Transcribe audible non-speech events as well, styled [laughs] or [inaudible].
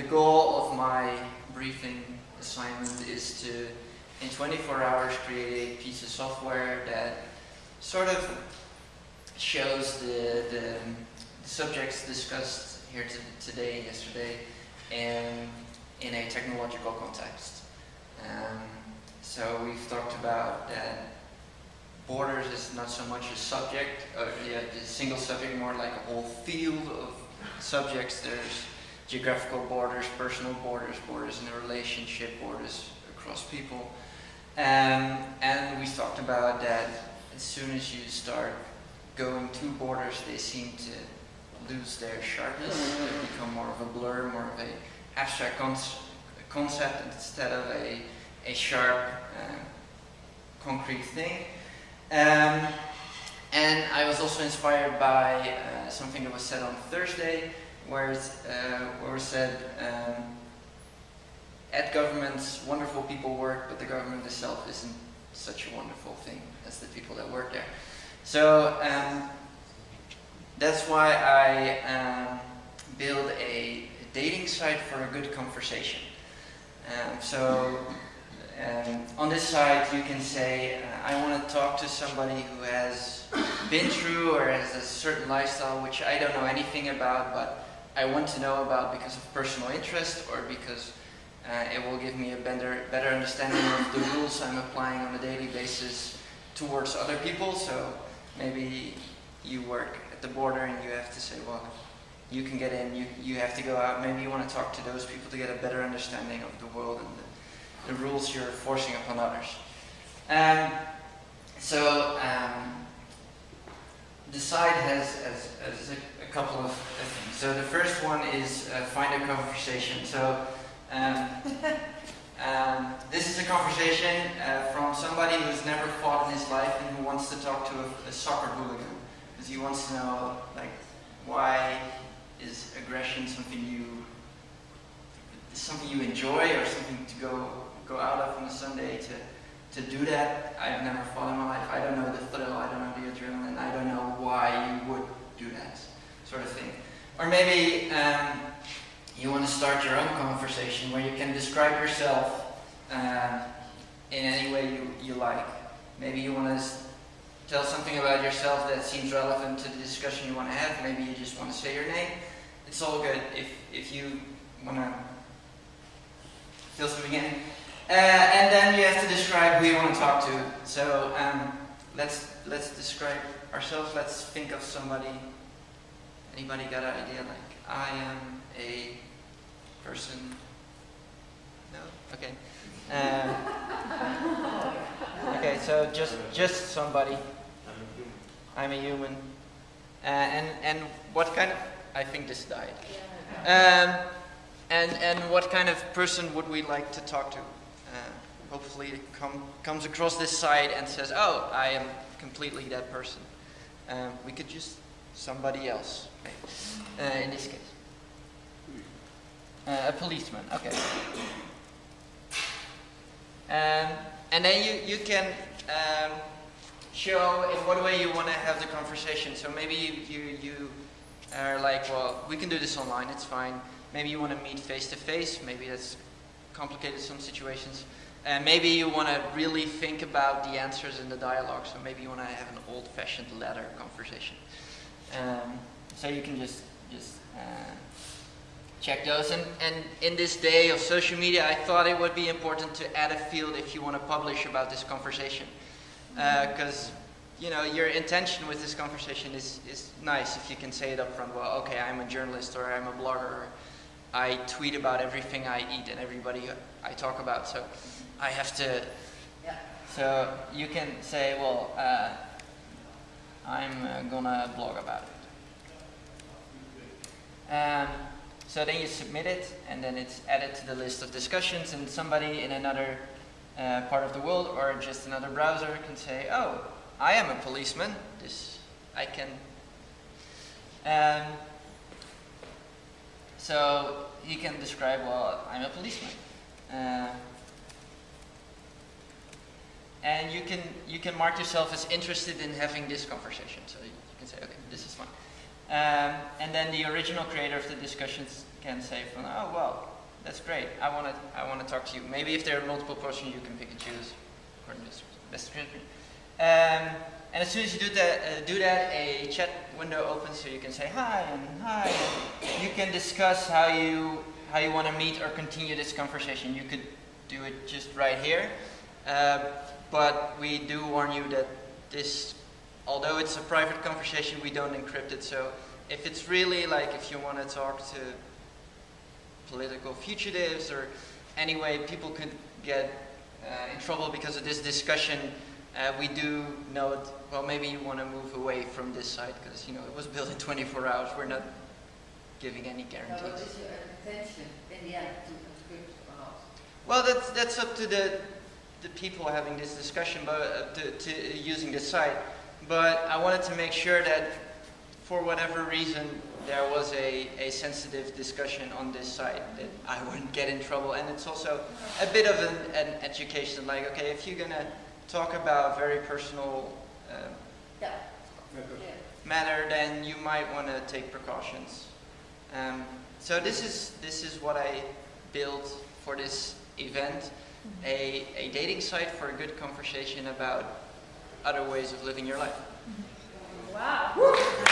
the goal of my briefing assignment is to, in 24 hours, create a piece of software that sort of shows the, the, the subjects discussed here today yesterday and in a technological context. Um, so we've talked about that borders is not so much a subject, or yeah, a single subject, more like a whole field of subjects. There's geographical borders, personal borders, borders in a relationship, borders across people. Um, and we talked about that as soon as you start going to borders, they seem to lose their sharpness. They become more of a blur, more of a abstract concept instead of a, a sharp, uh, concrete thing. Um, and I was also inspired by uh, something that was said on Thursday, where, uh, where it said, um, at governments, wonderful people work, but the government itself isn't such a wonderful thing as the people that work there. So um, that's why I um, build a dating site for a good conversation. Um, so um, on this site you can say, uh, I want to talk to somebody who has been through or has a certain lifestyle which I don't know anything about, but I want to know about because of personal interest or because uh, it will give me a better, better understanding of the rules I'm applying on a daily basis towards other people. So maybe you work at the border and you have to say, well, you can get in, you, you have to go out. Maybe you want to talk to those people to get a better understanding of the world and the the rules you're forcing upon others. Um, so um, the site has, has, has couple of things. So the first one is uh, find a conversation. So um, [laughs] um, this is a conversation uh, from somebody who's never fought in his life and who wants to talk to a, a soccer hooligan because he wants to know like why is aggression something you something you enjoy or something to go go out of on a Sunday to, to do that. I've never fought in my life. I don't know the thrill. I don't know the adrenaline. I don't know why you would do that sort of thing. Or maybe um, you want to start your own conversation where you can describe yourself um, in any way you, you like. Maybe you want to tell something about yourself that seems relevant to the discussion you want to have. Maybe you just want to say your name. It's all good if, if you want to fill something in. Uh, and then you have to describe who you want to talk to. So um, let's let's describe ourselves. Let's think of somebody. Anybody got an idea? Like I am a person. No. Okay. Uh, okay. So just just somebody. I'm a human. Uh, and and what kind of? I think this died. Um, and and what kind of person would we like to talk to? hopefully it come, comes across this side and says, oh, I am completely that person. Um, we could just somebody else, uh, in this case. Uh, a policeman, okay. Um, and then you, you can um, show in what way you want to have the conversation. So maybe you, you, you are like, well, we can do this online, it's fine. Maybe you want to meet face to face, maybe that's complicated some situations. And maybe you want to really think about the answers in the dialogue, so maybe you want to have an old-fashioned letter conversation. Um, so you can just just uh, check those. And, and in this day of social media, I thought it would be important to add a field if you want to publish about this conversation, because uh, you know your intention with this conversation is is nice if you can say it up front. Well, okay, I'm a journalist or I'm a blogger. Or I tweet about everything I eat and everybody I talk about. So I have to. Yeah. So you can say, well, uh, I'm uh, gonna blog about it. Um, so then you submit it, and then it's added to the list of discussions, and somebody in another uh, part of the world or just another browser can say, oh, I am a policeman. This I can. Um, so he can describe, well, I'm a policeman. Uh, and you can you can mark yourself as interested in having this conversation. So you can say, okay, this is fine. Um, and then the original creator of the discussions can say, from, "Oh well, that's great. I want to I want to talk to you. Maybe if there are multiple questions, you can pick and choose according to best description." Um, and as soon as you do that, uh, do that, a chat window opens so you can say hi and hi. You can discuss how you how you want to meet or continue this conversation. You could do it just right here, uh, but we do warn you that this, although it's a private conversation, we don't encrypt it. So if it's really like if you want to talk to political fugitives or anyway people could get uh, in trouble because of this discussion uh, we do note, well, maybe you want to move away from this site because, you know, it was [laughs] built in 24 hours. We're not giving any So what guarantees. your intention in the end to conscript or not? Well, that's, that's up to the, the people having this discussion, but uh, to, to using the site. But I wanted to make sure that for whatever reason there was a, a sensitive discussion on this site that I wouldn't get in trouble. And it's also a bit of an, an education, like, okay, if you're going to talk about very personal uh, Yeah, matter, then you might want to take precautions. Um, so this is this is what I built for this event, a, a dating site for a good conversation about other ways of living your life. Wow.